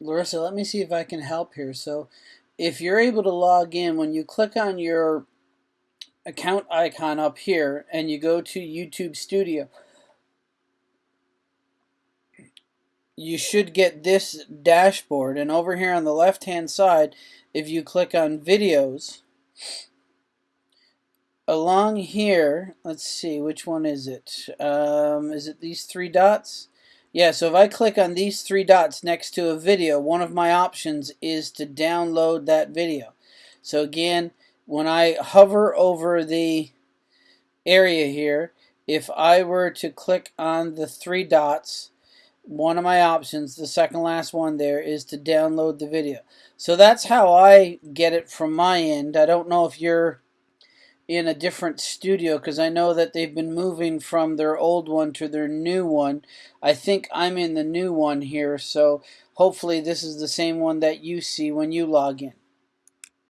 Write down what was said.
Larissa, let me see if I can help here. So if you're able to log in, when you click on your account icon up here and you go to YouTube Studio, you should get this dashboard. And over here on the left hand side, if you click on videos, along here, let's see, which one is it? Um, is it these three dots? Yeah, so if I click on these three dots next to a video, one of my options is to download that video. So again, when I hover over the area here, if I were to click on the three dots, one of my options, the second last one there, is to download the video. So that's how I get it from my end. I don't know if you're in a different studio because I know that they've been moving from their old one to their new one. I think I'm in the new one here, so hopefully this is the same one that you see when you log in.